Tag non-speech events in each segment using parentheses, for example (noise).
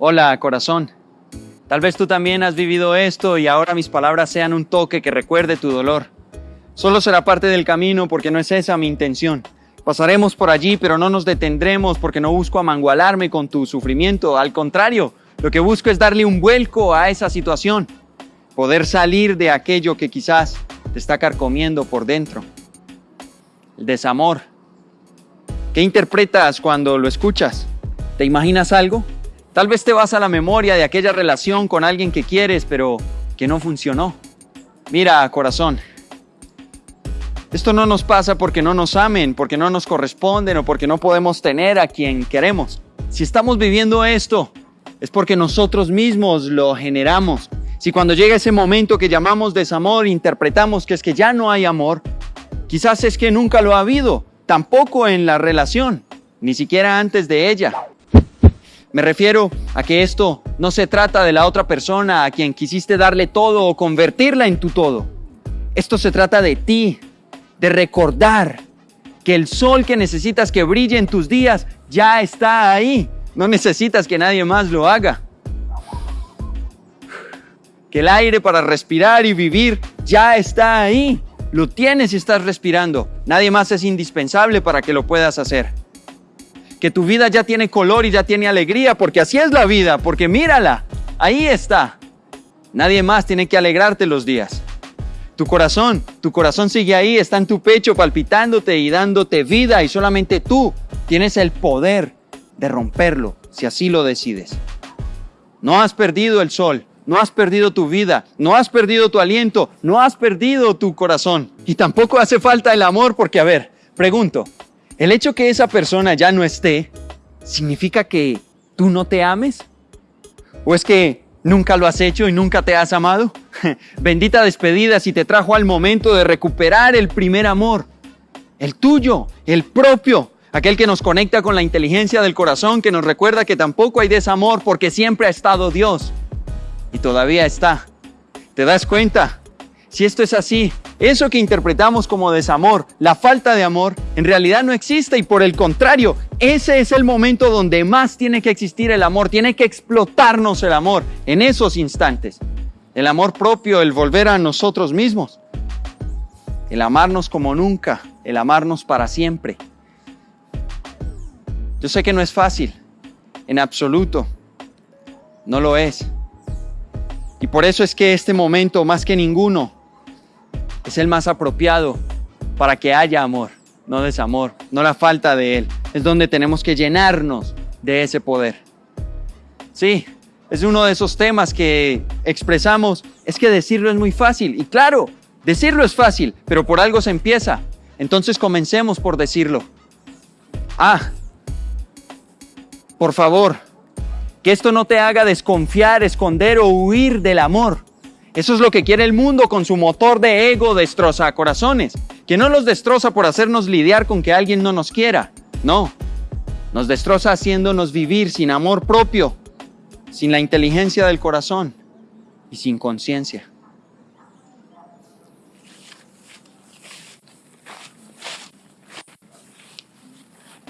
Hola, corazón. Tal vez tú también has vivido esto y ahora mis palabras sean un toque que recuerde tu dolor. Solo será parte del camino porque no es esa mi intención. Pasaremos por allí, pero no nos detendremos porque no busco amangualarme con tu sufrimiento. Al contrario, lo que busco es darle un vuelco a esa situación, poder salir de aquello que quizás te está carcomiendo por dentro. El desamor. ¿Qué interpretas cuando lo escuchas? ¿Te imaginas algo? Tal vez te vas a la memoria de aquella relación con alguien que quieres, pero que no funcionó. Mira, corazón, esto no nos pasa porque no nos amen, porque no nos corresponden o porque no podemos tener a quien queremos. Si estamos viviendo esto, es porque nosotros mismos lo generamos. Si cuando llega ese momento que llamamos desamor, interpretamos que es que ya no hay amor, quizás es que nunca lo ha habido, tampoco en la relación, ni siquiera antes de ella. Me refiero a que esto no se trata de la otra persona a quien quisiste darle todo o convertirla en tu todo. Esto se trata de ti, de recordar que el sol que necesitas que brille en tus días ya está ahí. No necesitas que nadie más lo haga. Que el aire para respirar y vivir ya está ahí. Lo tienes y estás respirando. Nadie más es indispensable para que lo puedas hacer que tu vida ya tiene color y ya tiene alegría, porque así es la vida, porque mírala, ahí está. Nadie más tiene que alegrarte los días. Tu corazón, tu corazón sigue ahí, está en tu pecho palpitándote y dándote vida y solamente tú tienes el poder de romperlo si así lo decides. No has perdido el sol, no has perdido tu vida, no has perdido tu aliento, no has perdido tu corazón. Y tampoco hace falta el amor porque, a ver, pregunto, el hecho que esa persona ya no esté, ¿significa que tú no te ames? ¿O es que nunca lo has hecho y nunca te has amado? (laughs) Bendita despedida si te trajo al momento de recuperar el primer amor, el tuyo, el propio, aquel que nos conecta con la inteligencia del corazón, que nos recuerda que tampoco hay desamor porque siempre ha estado Dios y todavía está. ¿Te das cuenta? Si esto es así, eso que interpretamos como desamor, la falta de amor, en realidad no existe y por el contrario, ese es el momento donde más tiene que existir el amor, tiene que explotarnos el amor en esos instantes. El amor propio, el volver a nosotros mismos, el amarnos como nunca, el amarnos para siempre. Yo sé que no es fácil, en absoluto, no lo es. Y por eso es que este momento, más que ninguno, es el más apropiado para que haya amor, no desamor, no la falta de él. Es donde tenemos que llenarnos de ese poder. Sí, es uno de esos temas que expresamos, es que decirlo es muy fácil. Y claro, decirlo es fácil, pero por algo se empieza. Entonces comencemos por decirlo. Ah, por favor, que esto no te haga desconfiar, esconder o huir del amor. Eso es lo que quiere el mundo con su motor de ego destroza corazones, que no los destroza por hacernos lidiar con que alguien no nos quiera, no, nos destroza haciéndonos vivir sin amor propio, sin la inteligencia del corazón y sin conciencia.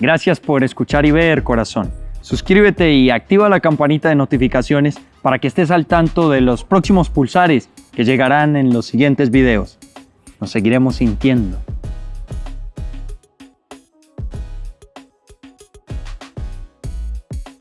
Gracias por escuchar y ver, corazón. Suscríbete y activa la campanita de notificaciones para que estés al tanto de los próximos pulsares que llegarán en los siguientes videos. Nos seguiremos sintiendo.